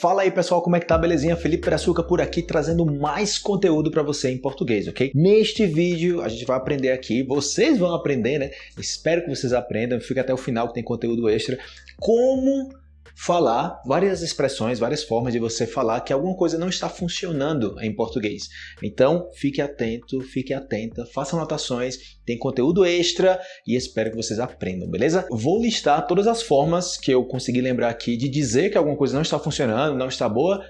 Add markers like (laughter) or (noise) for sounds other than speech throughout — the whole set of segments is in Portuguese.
Fala aí pessoal, como é que tá? Belezinha? Felipe Peraçuca por aqui trazendo mais conteúdo para você em português, ok? Neste vídeo a gente vai aprender aqui, vocês vão aprender, né? Espero que vocês aprendam, fica até o final que tem conteúdo extra, como falar várias expressões, várias formas de você falar que alguma coisa não está funcionando em português. Então, fique atento, fique atenta, faça anotações, tem conteúdo extra e espero que vocês aprendam, beleza? Vou listar todas as formas que eu consegui lembrar aqui de dizer que alguma coisa não está funcionando, não está boa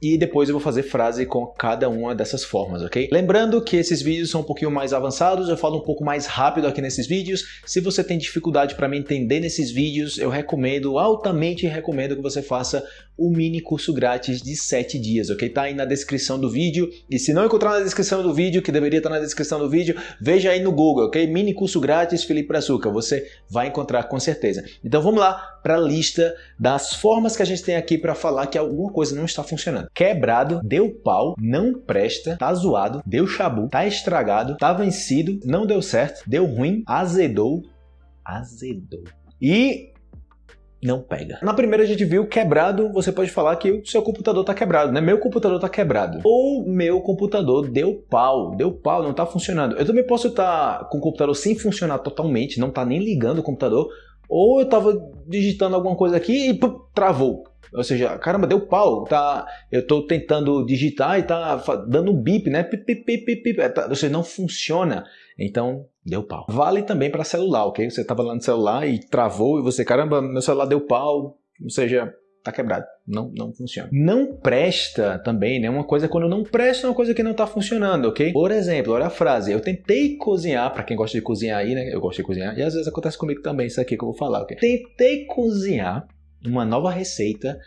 e depois eu vou fazer frase com cada uma dessas formas, ok? Lembrando que esses vídeos são um pouquinho mais avançados, eu falo um pouco mais rápido aqui nesses vídeos. Se você tem dificuldade para me entender nesses vídeos, eu recomendo, altamente recomendo que você faça o mini curso grátis de 7 dias, ok? Tá aí na descrição do vídeo. E se não encontrar na descrição do vídeo, que deveria estar na descrição do vídeo, veja aí no Google, ok? Mini curso grátis Felipe Brazuca, você vai encontrar com certeza. Então vamos lá para a lista das formas que a gente tem aqui para falar que alguma coisa não está funcionando quebrado, deu pau, não presta, tá zoado, deu chabu, tá estragado, tá vencido, não deu certo, deu ruim, azedou, azedou. E não pega. Na primeira a gente viu quebrado, você pode falar que o seu computador tá quebrado, né? Meu computador tá quebrado. Ou meu computador deu pau, deu pau, não tá funcionando. Eu também posso estar tá com o computador sem funcionar totalmente, não tá nem ligando o computador, ou eu tava digitando alguma coisa aqui e pum, travou. Ou seja, caramba, deu pau, tá, eu estou tentando digitar e tá dando um bip, né? Pip, pip, pip, pip, é, tá, ou seja, não funciona. Então, deu pau. Vale também para celular, ok? Você estava lá no celular e travou e você, caramba, meu celular deu pau, ou seja, tá quebrado, não, não funciona. Não presta também, né? Uma coisa quando não presta é uma coisa que não tá funcionando, ok? Por exemplo, olha a frase, eu tentei cozinhar, para quem gosta de cozinhar aí, né? Eu gosto de cozinhar, e às vezes acontece comigo também isso aqui que eu vou falar, ok? Tentei cozinhar uma nova receita,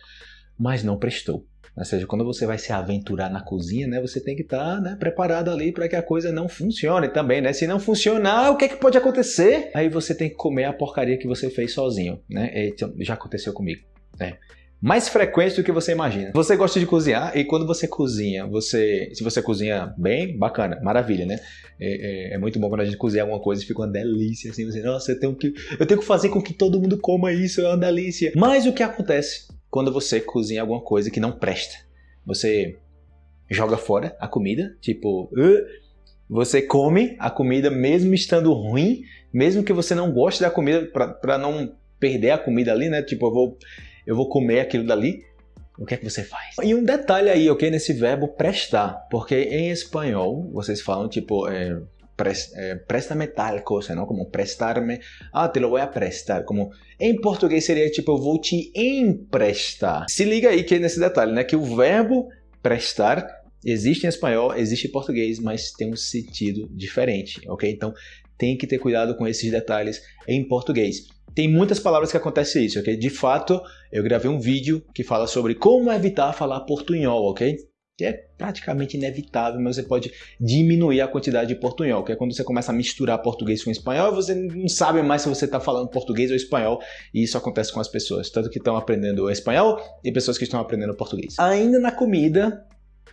mas não prestou. Ou seja, quando você vai se aventurar na cozinha, né, você tem que estar tá, né, preparado ali para que a coisa não funcione também, né? Se não funcionar, o que, é que pode acontecer? Aí você tem que comer a porcaria que você fez sozinho, né? Então, já aconteceu comigo, né? mais frequente do que você imagina. Você gosta de cozinhar e quando você cozinha, você, se você cozinha bem, bacana, maravilha, né? É, é, é, muito bom quando a gente cozinha alguma coisa e fica uma delícia, assim, você, nossa, eu tenho, que, eu tenho que fazer com que todo mundo coma isso, é uma delícia. Mas o que acontece quando você cozinha alguma coisa que não presta? Você joga fora a comida, tipo, você come a comida mesmo estando ruim, mesmo que você não goste da comida, para não perder a comida ali, né? Tipo, eu vou eu vou comer aquilo dali, o que é que você faz? E um detalhe aí, ok, nesse verbo prestar, porque em espanhol vocês falam tipo é, pres, é, préstame tal coisa, não? Como prestar-me, ah, te lo voy a prestar. Como em português seria tipo eu vou te emprestar. Se liga aí que é nesse detalhe, né, que o verbo prestar existe em espanhol, existe em português, mas tem um sentido diferente, ok? Então tem que ter cuidado com esses detalhes em português. Tem muitas palavras que acontece isso, ok? De fato, eu gravei um vídeo que fala sobre como evitar falar portunhol, ok? Que é praticamente inevitável, mas você pode diminuir a quantidade de portunhol, que é quando você começa a misturar português com espanhol, você não sabe mais se você está falando português ou espanhol, e isso acontece com as pessoas, tanto que estão aprendendo espanhol e pessoas que estão aprendendo português. Ainda na comida,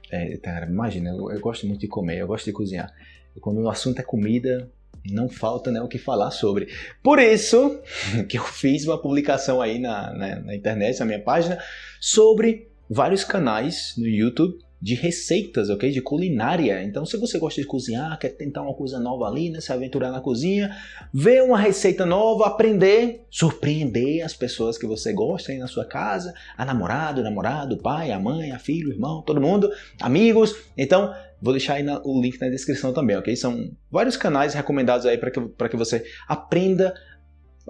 é, cara, imagina, eu, eu gosto muito de comer, eu gosto de cozinhar. E quando o assunto é comida, não falta né, o que falar sobre. Por isso (laughs) que eu fiz uma publicação aí na, na, na internet, na minha página, sobre vários canais no YouTube de receitas, ok? De culinária. Então, se você gosta de cozinhar, quer tentar uma coisa nova ali, né? Se aventurar na cozinha, ver uma receita nova, aprender, surpreender as pessoas que você gosta aí na sua casa, a namorado, o namorado, o pai, a mãe, a filho, o irmão, todo mundo, amigos. Então, vou deixar aí na, o link na descrição também, ok? São vários canais recomendados aí para que, que você aprenda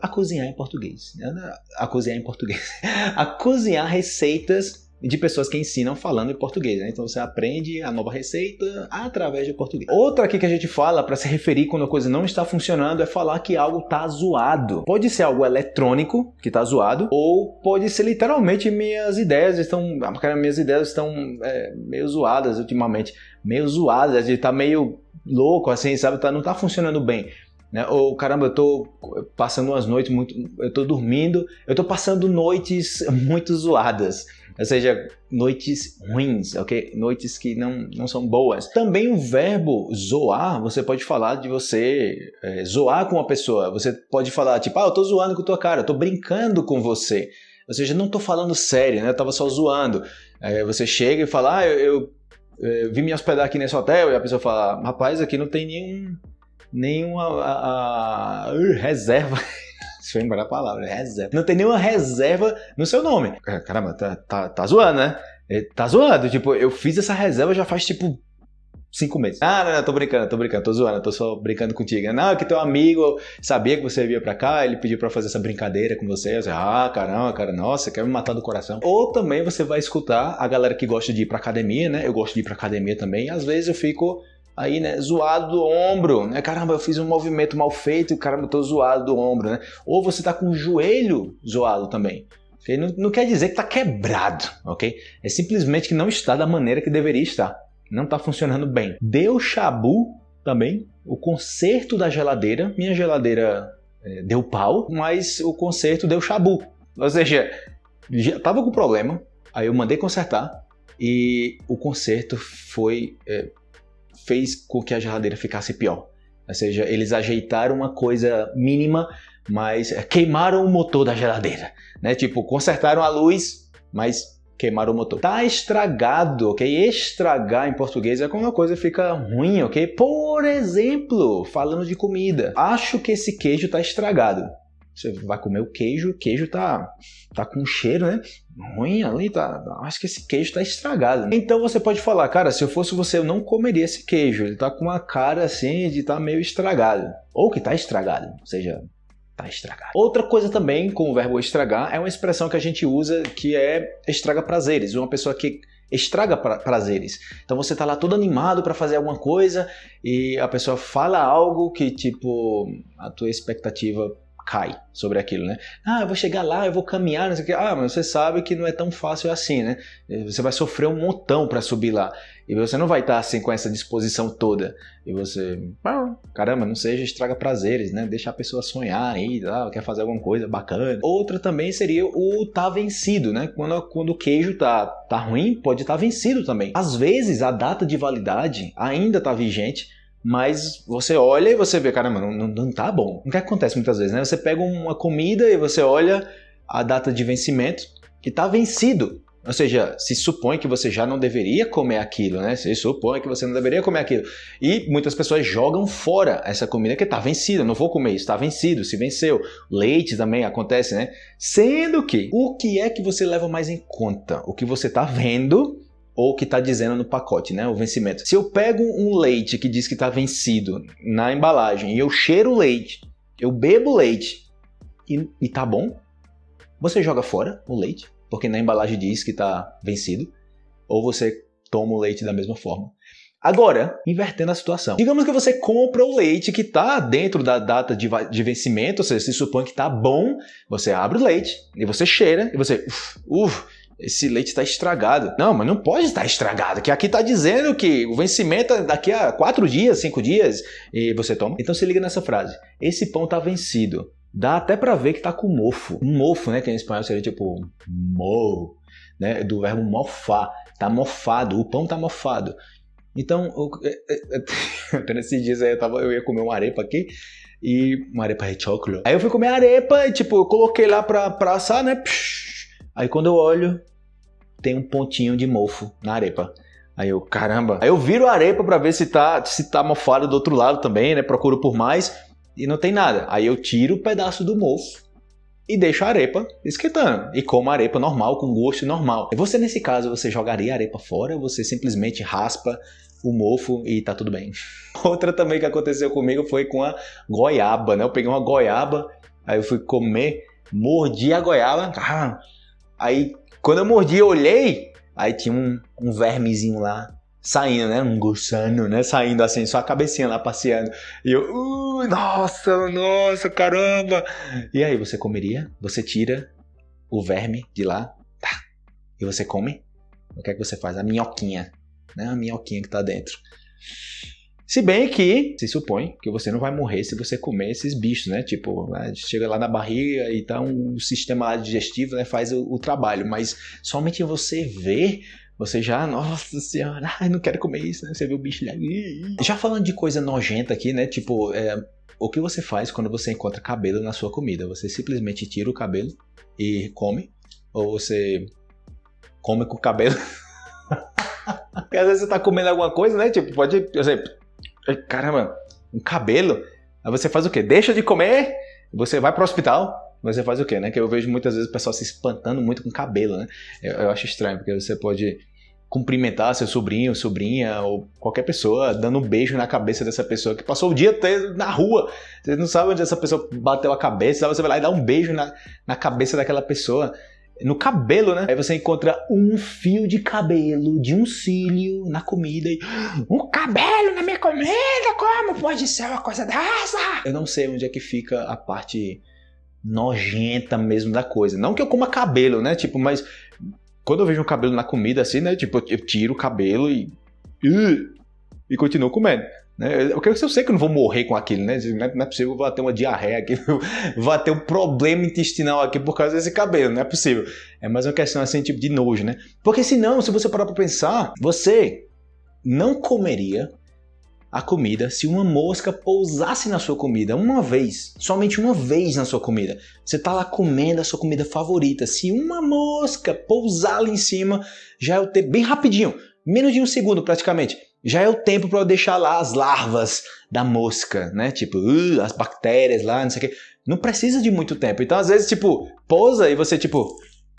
a cozinhar em português. Né? A cozinhar em português. (laughs) a cozinhar receitas de pessoas que ensinam falando em português. Né? Então você aprende a nova receita através de português. Outra aqui que a gente fala para se referir quando a coisa não está funcionando é falar que algo está zoado. Pode ser algo eletrônico que está zoado ou pode ser literalmente minhas ideias estão, minhas ideias estão é, meio zoadas ultimamente, meio zoadas, estar tá meio louco assim, sabe? Tá, não está funcionando bem. Né? Ou caramba, eu tô passando umas noites muito, eu tô dormindo, eu tô passando noites (laughs) muito zoadas ou seja, noites ruins, ok? Noites que não, não são boas. Também o verbo zoar, você pode falar de você é, zoar com uma pessoa. Você pode falar tipo, ah, eu tô zoando com tua cara, eu tô brincando com você. Ou seja, não tô falando sério, né? Eu tava só zoando. Aí você chega e fala, ah, eu, eu, eu vim me hospedar aqui nesse hotel, e a pessoa fala, rapaz, aqui não tem nenhum, nenhuma a, a, reserva. (laughs) Deixa eu lembrar a palavra, reserva. Não tem nenhuma reserva no seu nome. Caramba, tá, tá, tá zoando, né? É, tá zoando. Tipo, eu fiz essa reserva já faz tipo cinco meses. Ah, não, não, tô brincando, tô brincando, tô zoando, tô só brincando contigo. Não, é que teu amigo sabia que você via pra cá, ele pediu pra fazer essa brincadeira com você. Ah, caramba, cara, nossa, quer me matar do coração. Ou também você vai escutar a galera que gosta de ir pra academia, né? Eu gosto de ir pra academia também, às vezes eu fico aí, né, zoado do ombro, né? Caramba, eu fiz um movimento mal feito e caramba, eu tô zoado do ombro, né? Ou você tá com o joelho zoado também. Okay? Não, não quer dizer que tá quebrado, ok? É simplesmente que não está da maneira que deveria estar não está funcionando bem. Deu chabu também, o conserto da geladeira, minha geladeira é, deu pau, mas o conserto deu chabu. Ou seja, já estava com problema, aí eu mandei consertar e o conserto foi é, fez com que a geladeira ficasse pior. Ou seja, eles ajeitaram uma coisa mínima, mas queimaram o motor da geladeira, né? Tipo, consertaram a luz, mas queimar o motor. Tá estragado, ok? Estragar em português é quando uma coisa fica ruim, ok? Por exemplo, falando de comida. Acho que esse queijo tá estragado. Você vai comer o queijo, o queijo tá, tá com cheiro, né? Ruim ali, tá. Acho que esse queijo tá estragado. Então você pode falar, cara, se eu fosse você, eu não comeria esse queijo. Ele tá com uma cara assim de tá meio estragado. Ou que tá estragado. Ou seja, tá estragado. Outra coisa também com o verbo estragar é uma expressão que a gente usa que é estraga prazeres. Uma pessoa que estraga pra prazeres. Então você tá lá todo animado para fazer alguma coisa e a pessoa fala algo que tipo a tua expectativa cai sobre aquilo, né? Ah, eu vou chegar lá, eu vou caminhar, não sei o que. Ah, mas você sabe que não é tão fácil assim, né? Você vai sofrer um montão para subir lá. E você não vai estar assim com essa disposição toda. E você, caramba, não seja estraga prazeres, né? Deixa a pessoa sonhar aí, ah, quer fazer alguma coisa bacana. Outra também seria o tá vencido, né? Quando, quando o queijo tá, tá ruim, pode estar tá vencido também. Às vezes a data de validade ainda tá vigente, mas você olha e você vê, caramba, não, não, não tá bom. O que acontece muitas vezes, né? Você pega uma comida e você olha a data de vencimento e tá vencido. Ou seja, se supõe que você já não deveria comer aquilo, né? Se supõe que você não deveria comer aquilo. E muitas pessoas jogam fora essa comida que está vencida. Não vou comer isso, está vencido, se venceu. Leite também acontece, né? Sendo que, o que é que você leva mais em conta? O que você está vendo ou que está dizendo no pacote, né, o vencimento. Se eu pego um leite que diz que está vencido na embalagem e eu cheiro o leite, eu bebo leite e, e tá bom, você joga fora o leite, porque na embalagem diz que está vencido, ou você toma o leite da mesma forma. Agora, invertendo a situação. Digamos que você compra o leite que está dentro da data de, de, vencimento, ou seja, se supõe que está bom, você abre o leite e você cheira e você, uff, uf, esse leite está estragado. Não, mas não pode estar estragado, que aqui está dizendo que o vencimento é daqui a quatro dias, cinco dias, e você toma. Então se liga nessa frase. Esse pão está vencido. Dá até para ver que está com mofo. Um mofo, né, que em espanhol seria tipo mo, né, do verbo mofar. Tá mofado, o pão tá mofado. Então, (laughs) até nesses dias aí eu, tava, eu ia comer uma arepa aqui, e uma arepa de chocolate. Aí eu fui comer arepa e tipo, eu coloquei lá pra, pra assar, né, psh, Aí quando eu olho, tem um pontinho de mofo na arepa. Aí eu, caramba. Aí eu viro a arepa para ver se tá, se tá mofado do outro lado também, né? Procuro por mais e não tem nada. Aí eu tiro o pedaço do mofo e deixo a arepa esquentando. E como a arepa normal, com gosto normal. E você, nesse caso, você jogaria a arepa fora ou você simplesmente raspa o mofo e tá tudo bem? (laughs) Outra também que aconteceu comigo foi com a goiaba, né? Eu peguei uma goiaba, aí eu fui comer, mordi a goiaba, ah, Aí, quando eu mordi, eu olhei, aí tinha um, um vermezinho lá saindo, né? Um gusano, né? Saindo assim, só a cabecinha lá passeando. E eu, uh, nossa, nossa, caramba! E aí, você comeria? Você tira o verme de lá, tá? E você come? O que é que você faz? A minhoquinha, né? A minhoquinha que tá dentro. Se bem que se supõe que você não vai morrer se você comer esses bichos, né? Tipo, né? chega lá na barriga, então o sistema digestivo né, faz o, o trabalho, mas somente você ver você já, nossa senhora, (laughs) ai, não quero comer isso, né? Você vê o bicho lá. Já falando de coisa nojenta aqui, né? Tipo, é, o que você faz quando você encontra cabelo na sua comida? Você simplesmente tira o cabelo e come, Ou você come com o cabelo. (laughs) Porque às vezes você tá comendo alguma coisa, né? Tipo, pode, por exemplo, caramba, um cabelo. Aí você faz o quê? Deixa de comer, você vai pro hospital, você faz o quê, né? Que eu vejo muitas vezes o pessoal se espantando muito com cabelo, né? Eu, eu acho estranho, porque você pode cumprimentar seu sobrinho, sobrinha ou qualquer pessoa, dando um beijo na cabeça dessa pessoa que passou o dia na rua. Você não sabe onde essa pessoa bateu a cabeça, você vai lá e dá um beijo na, na cabeça daquela pessoa. No cabelo, né? Aí você encontra um fio de cabelo de um cílio na comida e. Um cabelo na minha comida? Como pode ser uma coisa dessa? Eu não sei onde é que fica a parte nojenta mesmo da coisa. Não que eu coma cabelo, né? Tipo, mas quando eu vejo um cabelo na comida assim, né? Tipo, eu tiro o cabelo e. E continuo comendo. Né? Eu, eu sei que eu não vou morrer com aquilo, né? Não é possível, eu vou ter uma diarreia aqui, (laughs) vou ter um problema intestinal aqui por causa desse cabelo, não é possível. É mais uma questão assim, tipo de nojo, né? Porque senão, se você parar pra pensar, você não comeria a comida se uma mosca pousasse na sua comida uma vez, somente uma vez na sua comida. Você está lá comendo a sua comida favorita. Se uma mosca pousar ali em cima, já é o tempo bem rapidinho, menos de um segundo praticamente. Já é o tempo para eu deixar lá as larvas da mosca, né? Tipo, uh, as bactérias lá, não sei o que. Não precisa de muito tempo. Então, às vezes, tipo, pousa e você, tipo,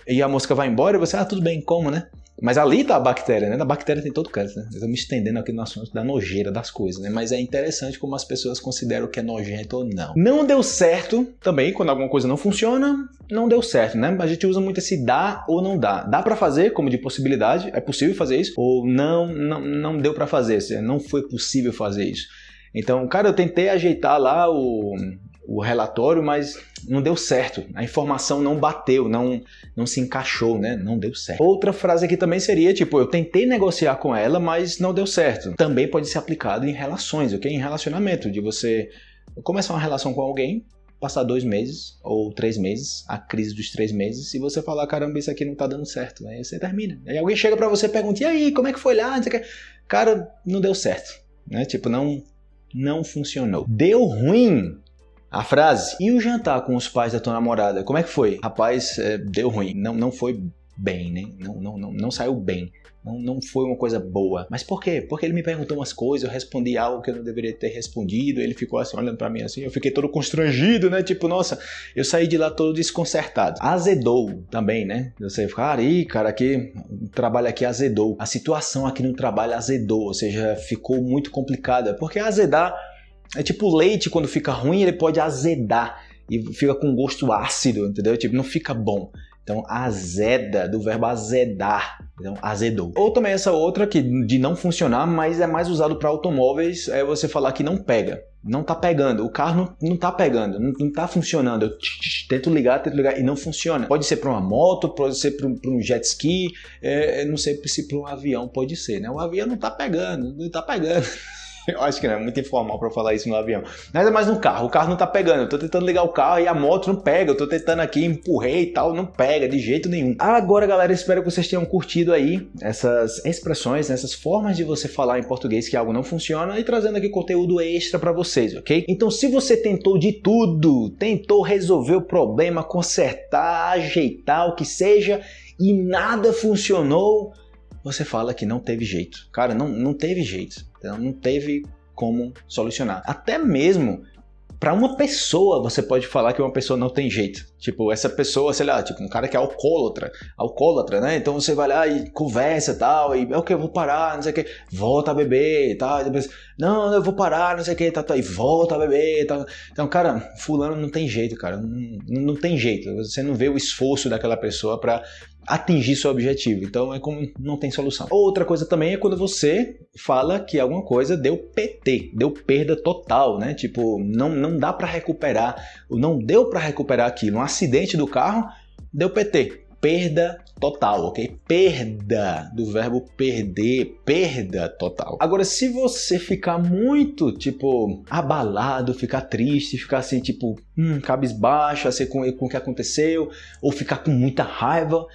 e a mosca vai embora e você, ah, tudo bem, como, né? Mas ali tá a bactéria, né? A bactéria tem todo canto, né? Me estendendo aqui no assunto da nojeira das coisas, né? Mas é interessante como as pessoas consideram que é nojento ou não. Não deu certo também, quando alguma coisa não funciona, não deu certo, né? A gente usa muito esse dá ou não dá. Dá para fazer, como de possibilidade, é possível fazer isso, ou não, não, não deu para fazer, não foi possível fazer isso. Então, cara, eu tentei ajeitar lá o, o relatório, mas não deu certo. A informação não bateu, não, não se encaixou, né? Não deu certo. Outra frase aqui também seria tipo, eu tentei negociar com ela, mas não deu certo. Também pode ser aplicado em relações, ok? Em relacionamento, de você começar uma relação com alguém, passar dois meses ou três meses, a crise dos três meses, e você falar, caramba, isso aqui não tá dando certo. Aí você termina. Aí alguém chega para você e pergunta, e aí, como é que foi lá? Cara, não deu certo. Né? Tipo, não, não funcionou. Deu ruim a frase. E o jantar com os pais da tua namorada? Como é que foi? Rapaz, é, deu ruim. Não, não foi bem, né? Não, não, não, não saiu bem. Não, não foi uma coisa boa. Mas por quê? Porque ele me perguntou umas coisas, eu respondi algo que eu não deveria ter respondido, ele ficou assim olhando para mim assim, eu fiquei todo constrangido, né? Tipo, nossa, eu saí de lá todo desconcertado. Azedou também, né? Você fica, aí, cara, aqui, o trabalho aqui azedou. A situação aqui no trabalho azedou, ou seja, ficou muito complicada. Porque azedar é tipo leite, quando fica ruim, ele pode azedar e fica com gosto ácido, entendeu? Tipo, não fica bom. Então, azeda, do verbo azedar. Então, azedou. Ou também essa outra que de não funcionar, mas é mais usado para automóveis, é você falar que não pega. Não tá pegando. O carro não, não tá pegando, não, não tá funcionando. Eu tento ligar, tento ligar e não funciona. Pode ser para uma moto, pode ser para um, um, jet ski, é, não sei se para um avião pode ser, né? O avião não tá pegando, não tá pegando. (laughs) (laughs) Eu acho que não é muito informal para falar isso no avião. É mais no carro. O carro não tá pegando. Eu tô tentando ligar o carro e a moto não pega. Eu tô tentando aqui, empurrei e tal, não pega de jeito nenhum. Agora, galera, espero que vocês tenham curtido aí essas expressões, essas formas de você falar em português que algo não funciona e trazendo aqui conteúdo extra para vocês, ok? Então, se você tentou de tudo, tentou resolver o problema, consertar, ajeitar, o que seja, e nada funcionou, você fala que não teve jeito. Cara, não, não teve jeito. Então não teve como solucionar. Até mesmo para uma pessoa você pode falar que uma pessoa não tem jeito. Tipo, essa pessoa, sei lá, tipo, um cara que é alcoólatra, alcoólatra, né? Então você vai lá e conversa tal, e é o que eu vou parar, não sei o que, volta a beber tal, e depois, não, eu vou parar, não sei o que, tá, tá, e volta a beber tal. Então, cara, fulano não tem jeito, cara, não, não tem jeito. Você não vê o esforço daquela pessoa para atingir seu objetivo. Então é como não tem solução. Outra coisa também é quando você fala que alguma coisa deu PT, deu perda total, né? Tipo, não, não dá para recuperar, não deu para recuperar aquilo. Um acidente do carro deu PT, perda total, ok? Perda do verbo perder, perda total. Agora, se você ficar muito, tipo, abalado, ficar triste, ficar assim, tipo, hum, cabisbaixo, assim, com, com o que aconteceu, ou ficar com muita raiva,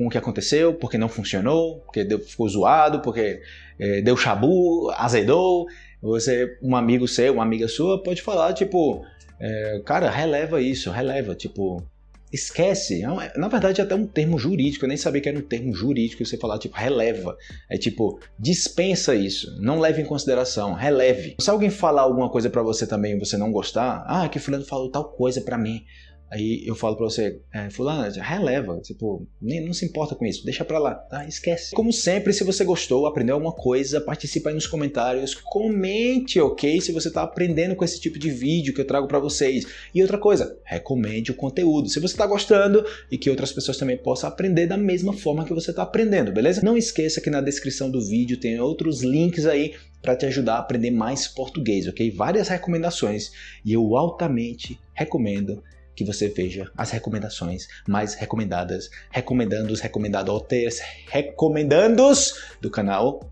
com o que aconteceu, porque não funcionou, porque deu, ficou zoado, porque é, deu chabu, azedou. Você, um amigo seu, uma amiga sua, pode falar, tipo, é, cara, releva isso, releva, tipo, esquece. É na verdade, é até um termo jurídico. Eu nem sabia que era um termo jurídico você falar, tipo, releva. É tipo, dispensa isso. Não leve em consideração. Releve. Se alguém falar alguma coisa para você também e você não gostar, ah, que fulano falou tal coisa para mim. Aí eu falo pra você, é, fulano, releva, tipo, nem, não se importa com isso, deixa pra lá, tá? Esquece. Como sempre, se você gostou, aprendeu alguma coisa, participa aí nos comentários, comente, ok? Se você tá aprendendo com esse tipo de vídeo que eu trago pra vocês. E outra coisa, recomende o conteúdo. Se você tá gostando e que outras pessoas também possam aprender da mesma forma que você tá aprendendo, beleza? Não esqueça que na descrição do vídeo tem outros links aí para te ajudar a aprender mais português, ok? Várias recomendações e eu altamente recomendo que você veja as recomendações mais recomendadas, recomendando os recomendados, recomendandos do canal.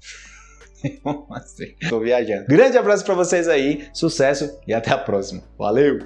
(laughs) Tô viajando. Grande abraço para vocês aí, sucesso e até a próxima. Valeu!